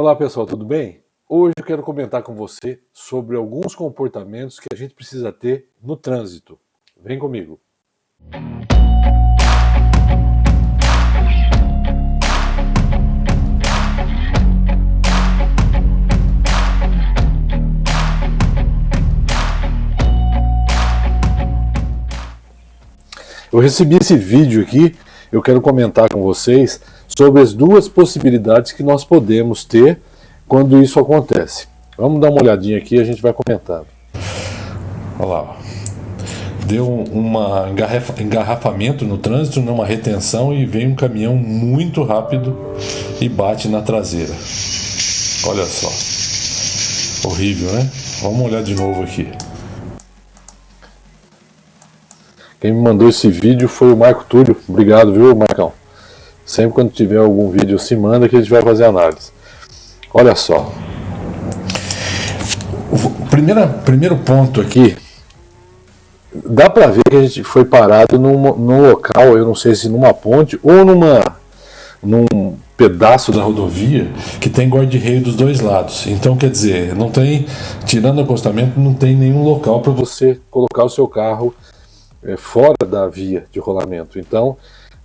Olá pessoal, tudo bem? Hoje eu quero comentar com você sobre alguns comportamentos que a gente precisa ter no trânsito. Vem comigo! Eu recebi esse vídeo aqui, eu quero comentar com vocês sobre as duas possibilidades que nós podemos ter quando isso acontece. Vamos dar uma olhadinha aqui e a gente vai comentando. Olha lá, deu um engarrafamento no trânsito, numa retenção e vem um caminhão muito rápido e bate na traseira. Olha só, horrível né? Vamos olhar de novo aqui. Quem me mandou esse vídeo foi o Marco Túlio. Obrigado, viu, Marcão? Sempre quando tiver algum vídeo, se manda que a gente vai fazer análise. Olha só. O primeiro, primeiro ponto aqui, dá para ver que a gente foi parado num, num local, eu não sei se numa ponte ou numa, num pedaço da rodovia que tem guarda-reio dos dois lados. Então, quer dizer, não tem, tirando o acostamento, não tem nenhum local para você colocar o seu carro é, fora da via de rolamento. Então,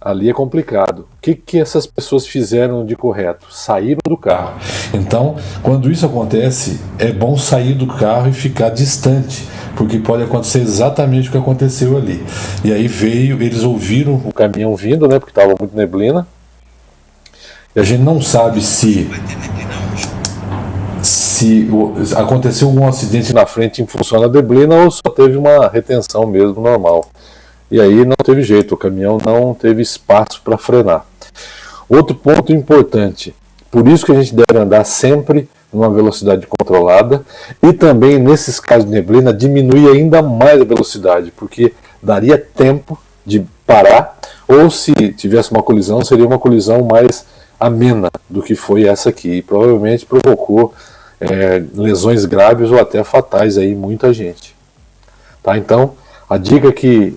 ali é complicado. O que, que essas pessoas fizeram de correto? Saíram do carro. Então, quando isso acontece, é bom sair do carro e ficar distante, porque pode acontecer exatamente o que aconteceu ali. E aí veio, eles ouviram o caminhão vindo, né, porque estava muito neblina, e a gente não sabe se se aconteceu algum acidente na frente em função da neblina ou só teve uma retenção mesmo normal. E aí não teve jeito, o caminhão não teve espaço para frenar. Outro ponto importante, por isso que a gente deve andar sempre numa velocidade controlada e também nesses casos de neblina diminuir ainda mais a velocidade, porque daria tempo de parar ou se tivesse uma colisão seria uma colisão mais amena do que foi essa aqui e provavelmente provocou é, lesões graves ou até fatais aí muita gente. Tá? Então, a dica, que,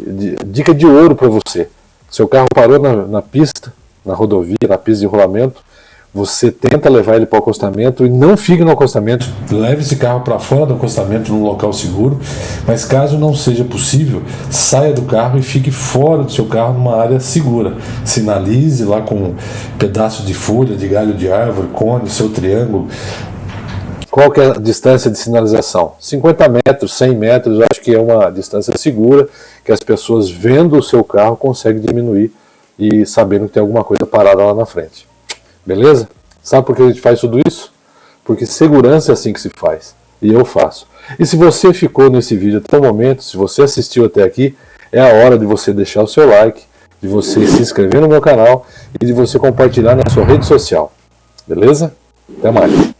dica de ouro para você, seu carro parou na, na, pista, na rodovia, na pista de rolamento, você tenta levar ele para o acostamento e não fique no acostamento, leve esse carro para fora do acostamento num local seguro, mas caso não seja possível, saia do carro e fique fora do seu carro numa área segura. Sinalize lá com um pedaço de folha, de galho de árvore, cone, seu triângulo, qual que é a distância de sinalização? 50 metros, 100 metros, eu acho que é uma distância segura, que as pessoas vendo o seu carro conseguem diminuir e sabendo que tem alguma coisa parada lá na frente. Beleza? Sabe por que a gente faz tudo isso? Porque segurança é assim que se faz. E eu faço. E se você ficou nesse vídeo até o momento, se você assistiu até aqui, é a hora de você deixar o seu like, de você se inscrever no meu canal e de você compartilhar na sua rede social. Beleza? Até mais.